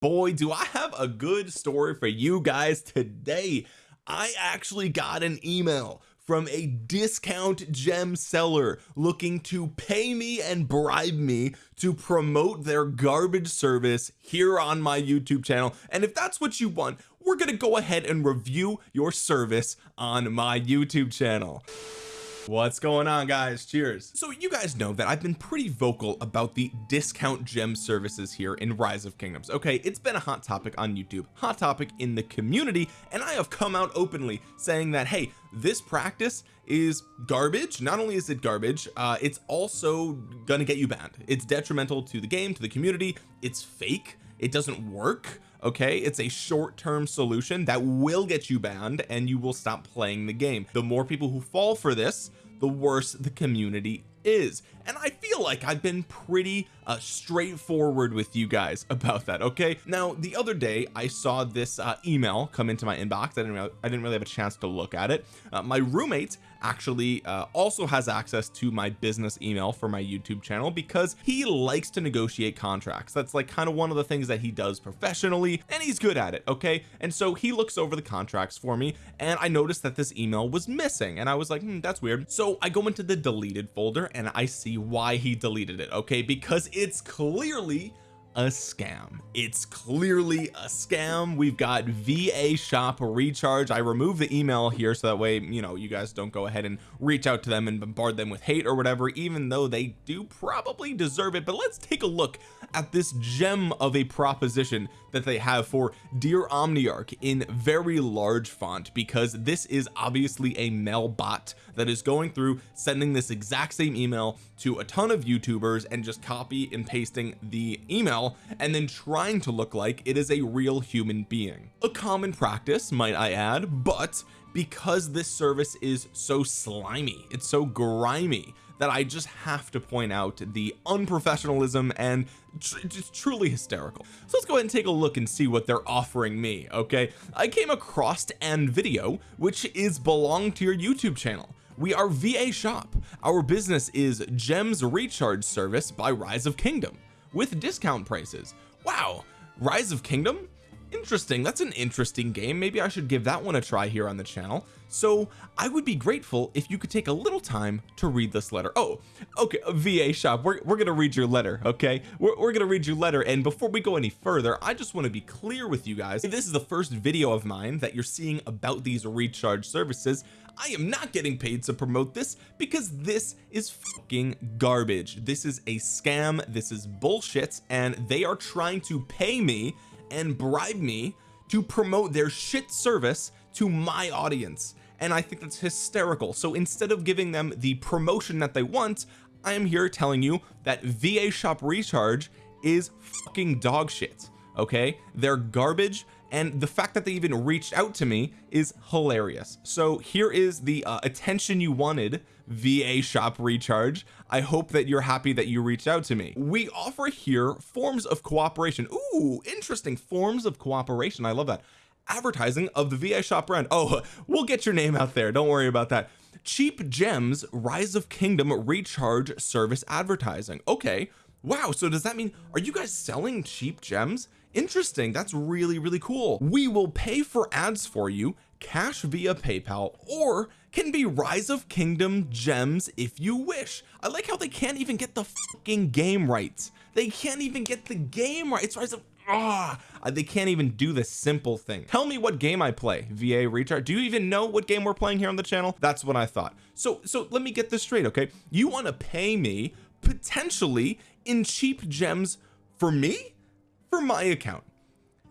boy do I have a good story for you guys today. I actually got an email from a discount gem seller looking to pay me and bribe me to promote their garbage service here on my YouTube channel. And if that's what you want we're gonna go ahead and review your service on my YouTube channel what's going on guys? Cheers. So you guys know that I've been pretty vocal about the discount gem services here in rise of kingdoms okay? It's been a hot topic on YouTube hot topic in the community and I have come out openly saying that hey this practice is garbage. Not only is it garbage uh it's also gonna get you banned. It's detrimental to the game to the community. It's fake. It doesn't work okay? It's a short-term solution that will get you banned and you will stop playing the game. The more people who fall for this the worse the community is. And I feel like I've been pretty uh, straightforward with you guys about that okay? Now the other day I saw this uh, email come into my inbox. I didn't really, I didn't really have a chance to look at it. Uh, my roommate actually uh, also has access to my business email for my YouTube channel because he likes to negotiate contracts. That's like kind of one of the things that he does professionally and he's good at it okay? And so he looks over the contracts for me and I noticed that this email was missing and I was like hmm, that's weird. So I go into the deleted folder and I see why he deleted it okay? Because it's clearly a scam. It's clearly a scam. We've got VA shop recharge. I remove the email here so that way you know you guys don't go ahead and reach out to them and bombard them with hate or whatever even though they do probably deserve it. But let's take a look at this gem of a proposition that they have for dear omniarch in very large font because this is obviously a mail bot that is going through sending this exact same email to a ton of youtubers and just copy and pasting the email and then trying to look like it is a real human being. A common practice might I add but because this service is so slimy it's so grimy that I just have to point out the unprofessionalism and tr just truly hysterical. So let's go ahead and take a look and see what they're offering me okay? I came across an video which is belong to your YouTube channel. We are VA shop. Our business is gems recharge service by rise of kingdom with discount prices. Wow rise of kingdom? Interesting that's an interesting game. Maybe I should give that one a try here on the channel. So I would be grateful if you could take a little time to read this letter. Oh okay uh, VA shop we're, we're gonna read your letter okay? We're, we're gonna read your letter and before we go any further I just want to be clear with you guys. If this is the first video of mine that you're seeing about these recharge services I am not getting paid to promote this because this is fucking garbage. This is a scam. This is bullshit. And they are trying to pay me and bribe me to promote their shit service to my audience. And I think that's hysterical. So instead of giving them the promotion that they want I am here telling you that VA shop recharge is fucking dog shit okay? They're garbage and the fact that they even reached out to me is hilarious. So here is the uh, attention you wanted VA shop recharge. I hope that you're happy that you reached out to me. We offer here forms of cooperation. Ooh, interesting. Forms of cooperation. I love that. Advertising of the VA shop brand. Oh we'll get your name out there. Don't worry about that. Cheap gems rise of kingdom recharge service advertising. Okay. Wow. So does that mean are you guys selling cheap gems interesting. That's really really cool. We will pay for ads for you cash via PayPal or can be rise of kingdom gems if you wish. I like how they can't even get the fucking game right they can't even get the game right. It's rise of ah oh, they can't even do the simple thing. Tell me what game I play VA recharge. Do you even know what game we're playing here on the channel? That's what I thought. So so let me get this straight okay? You want to pay me potentially in cheap gems for me for my account.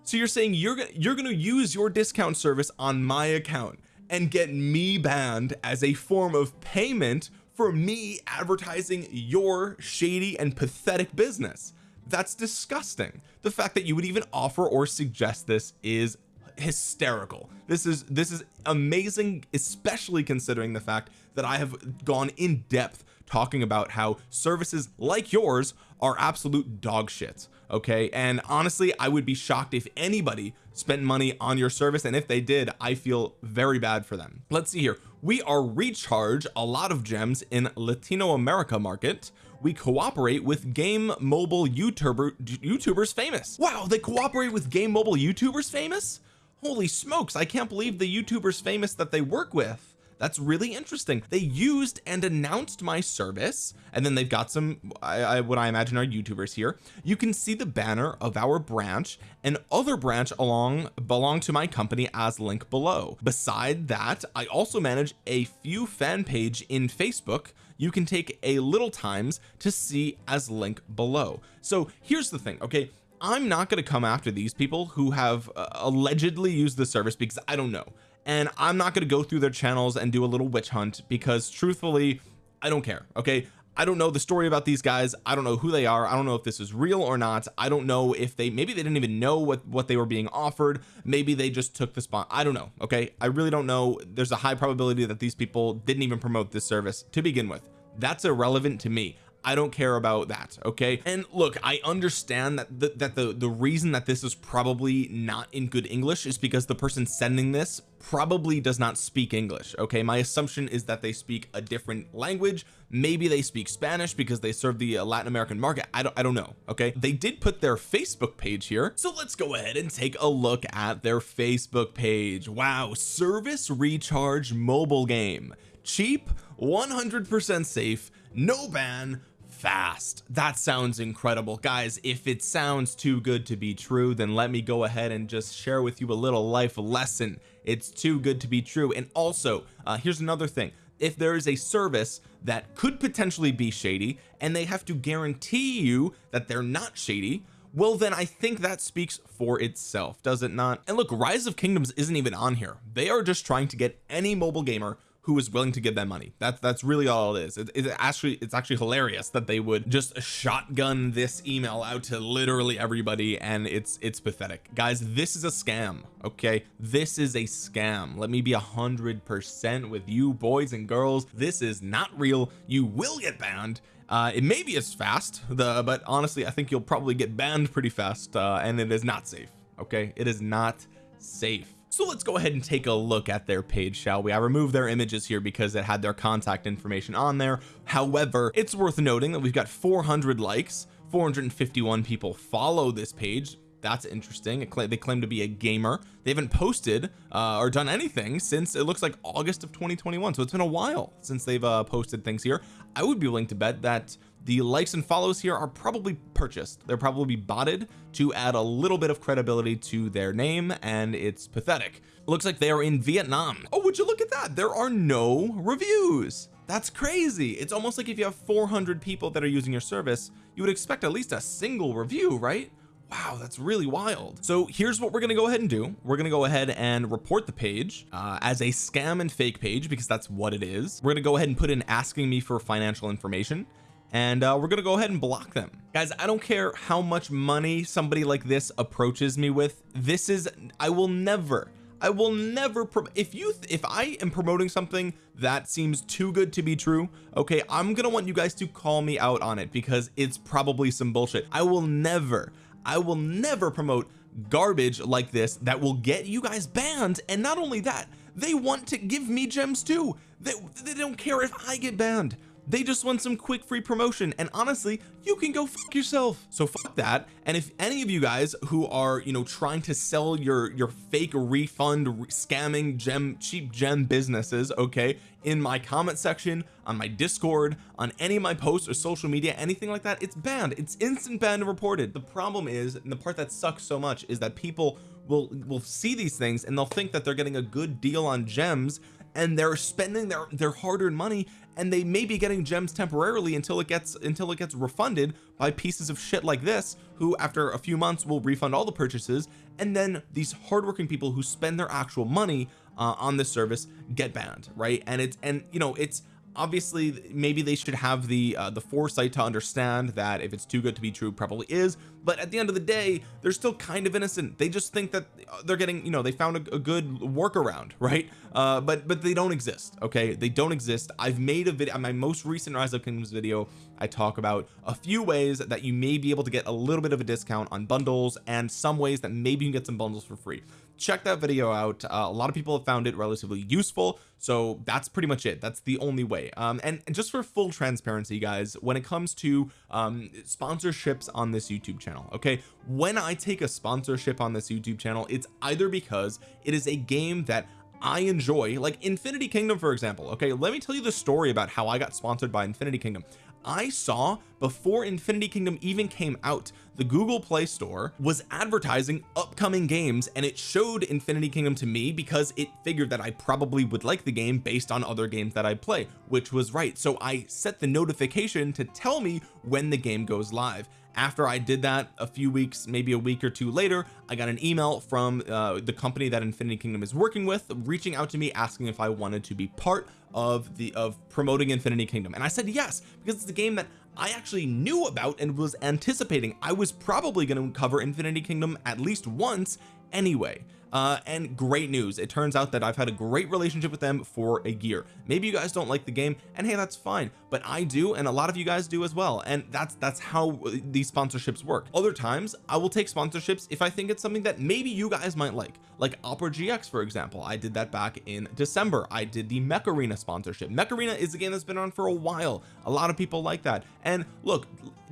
So you're saying you're gonna you're gonna use your discount service on my account and get me banned as a form of payment for me advertising your shady and pathetic business. That's disgusting. The fact that you would even offer or suggest this is hysterical. This is this is amazing especially considering the fact that I have gone in depth talking about how services like yours are absolute dog shit okay? And honestly I would be shocked if anybody spent money on your service and if they did I feel very bad for them. Let's see here. We are recharge a lot of gems in Latino America market. We cooperate with game mobile youtuber youtubers famous. Wow they cooperate with game mobile youtubers famous? Holy smokes I can't believe the youtubers famous that they work with that's really interesting. They used and announced my service and then they've got some I, I what I imagine are youtubers here. You can see the banner of our branch and other branch along belong to my company as link below. Beside that I also manage a few fan page in Facebook. You can take a little times to see as link below. So here's the thing okay? I'm not going to come after these people who have uh, allegedly used the service because I don't know and I'm not going to go through their channels and do a little witch hunt because truthfully I don't care okay? I don't know the story about these guys. I don't know who they are. I don't know if this is real or not. I don't know if they maybe they didn't even know what what they were being offered. Maybe they just took the spot. I don't know okay? I really don't know. There's a high probability that these people didn't even promote this service to begin with. That's irrelevant to me I don't care about that okay? And look I understand that the, that the the reason that this is probably not in good English is because the person sending this probably does not speak English okay? My assumption is that they speak a different language. Maybe they speak Spanish because they serve the uh, Latin American market. I don't I don't know okay? They did put their Facebook page here so let's go ahead and take a look at their Facebook page. Wow service recharge mobile game. Cheap 100% safe no ban fast. That sounds incredible. Guys if it sounds too good to be true then let me go ahead and just share with you a little life lesson. It's too good to be true. And also uh, here's another thing. If there is a service that could potentially be shady and they have to guarantee you that they're not shady well then I think that speaks for itself does it not? And look rise of kingdoms isn't even on here. They are just trying to get any mobile gamer who is willing to give them money. That's that's really all it is. It, it actually it's actually hilarious that they would just shotgun this email out to literally everybody and it's it's pathetic. Guys this is a scam okay? This is a scam. Let me be a hundred percent with you boys and girls. This is not real. You will get banned. Uh it may be as fast the but honestly I think you'll probably get banned pretty fast uh and it is not safe okay? It is not safe so let's go ahead and take a look at their page shall we? I removed their images here because it had their contact information on there. However it's worth noting that we've got 400 likes. 451 people follow this page. That's interesting. They claim to be a gamer. They haven't posted uh, or done anything since it looks like August of 2021 so it's been a while since they've uh, posted things here. I would be willing to bet that the likes and follows here are probably purchased. They're probably botted to add a little bit of credibility to their name and it's pathetic. Looks like they are in Vietnam. Oh would you look at that? There are no reviews. That's crazy. It's almost like if you have 400 people that are using your service you would expect at least a single review right? Wow that's really wild. So here's what we're going to go ahead and do. We're going to go ahead and report the page uh, as a scam and fake page because that's what it is. We're going to go ahead and put in asking me for financial information and uh, we're gonna go ahead and block them. Guys I don't care how much money somebody like this approaches me with this is I will never I will never if you if I am promoting something that seems too good to be true okay I'm gonna want you guys to call me out on it because it's probably some bullshit. I will never I will never promote garbage like this that will get you guys banned. And not only that they want to give me gems too. They, they don't care if I get banned they just want some quick free promotion and honestly you can go fuck yourself. So fuck that and if any of you guys who are you know trying to sell your your fake refund scamming gem cheap gem businesses okay in my comment section on my discord on any of my posts or social media anything like that it's banned. It's instant banned and reported. The problem is and the part that sucks so much is that people will will see these things and they'll think that they're getting a good deal on gems and they're spending their their hard-earned money and they may be getting gems temporarily until it gets until it gets refunded by pieces of shit like this who after a few months will refund all the purchases and then these hardworking people who spend their actual money uh, on this service get banned right? And it's and you know it's obviously maybe they should have the uh, the foresight to understand that if it's too good to be true probably is. But at the end of the day they're still kind of innocent. They just think that uh, they're getting you know they found a, a good workaround right? Uh but but they don't exist okay? They don't exist. I've made a video my most recent rise of kingdoms video I talk about a few ways that you may be able to get a little bit of a discount on bundles and some ways that maybe you can get some bundles for free check that video out. Uh, a lot of people have found it relatively useful so that's pretty much it. That's the only way. Um and, just for full transparency guys when it comes to um sponsorships on this YouTube channel okay? When I take a sponsorship on this YouTube channel it's either because it is a game that I enjoy like Infinity Kingdom for example okay? Let me tell you the story about how I got sponsored by Infinity Kingdom. I saw before Infinity Kingdom even came out the Google Play Store was advertising upcoming games and it showed Infinity Kingdom to me because it figured that I probably would like the game based on other games that I play which was right. So I set the notification to tell me when the game goes live. After I did that a few weeks maybe a week or two later I got an email from uh, the company that Infinity Kingdom is working with reaching out to me asking if I wanted to be part of the of promoting Infinity Kingdom. And I said yes because it's a game that I actually knew about and was anticipating. I was probably going to cover Infinity Kingdom at least once anyway uh and great news. It turns out that I've had a great relationship with them for a year. Maybe you guys don't like the game and hey that's fine but I do and a lot of you guys do as well and that's that's how these sponsorships work. Other times I will take sponsorships if I think it's something that maybe you guys might like. Like Opera GX for example. I did that back in December. I did the Mech Arena sponsorship. Mech Arena is a game that's been on for a while. A lot of people like that. And look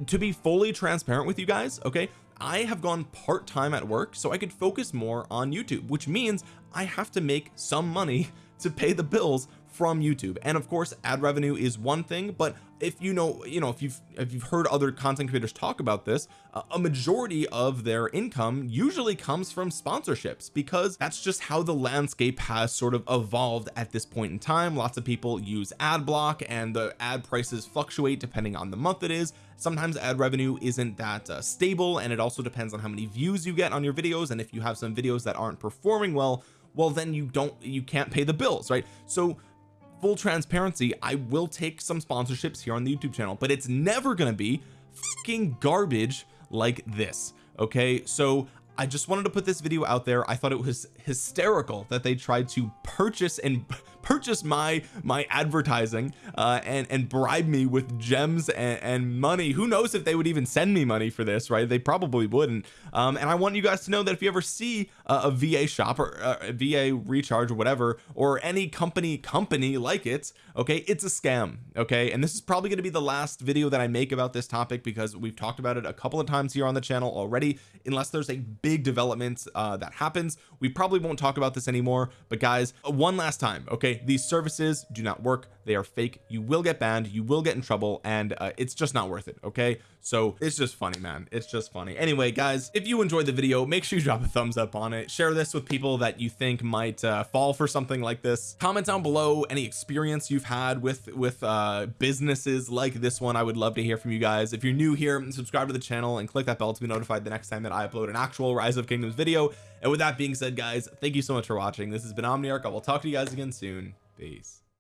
to be fully transparent with you guys okay I have gone part-time at work so I could focus more on YouTube which means I have to make some money to pay the bills from YouTube. And of course ad revenue is one thing but if you know you know if you've if you've heard other content creators talk about this uh, a majority of their income usually comes from sponsorships because that's just how the landscape has sort of evolved at this point in time. Lots of people use ad block and the ad prices fluctuate depending on the month it is. Sometimes ad revenue isn't that uh, stable and it also depends on how many views you get on your videos. And if you have some videos that aren't performing well well then you don't you can't pay the bills right? So full transparency I will take some sponsorships here on the YouTube channel but it's never gonna be fucking garbage like this okay? So I just wanted to put this video out there. I thought it was hysterical that they tried to purchase and purchase my my advertising uh and and bribe me with gems and, and money. Who knows if they would even send me money for this right? They probably wouldn't. Um and I want you guys to know that if you ever see a, a VA shop or uh, a VA recharge or whatever or any company company like it okay it's a scam okay? And this is probably going to be the last video that I make about this topic because we've talked about it a couple of times here on the channel already unless there's a big development uh that happens. We probably won't talk about this anymore but guys one last time okay? These services do not work they are fake. You will get banned. You will get in trouble and uh, it's just not worth it okay? So it's just funny man. It's just funny. Anyway guys if you enjoyed the video make sure you drop a thumbs up on it. Share this with people that you think might uh, fall for something like this. Comment down below any experience you've had with with uh businesses like this one. I would love to hear from you guys. If you're new here subscribe to the channel and click that bell to be notified the next time that I upload an actual rise of kingdoms video. And with that being said guys thank you so much for watching. This has been Omniarch. I will talk to you guys again soon. Peace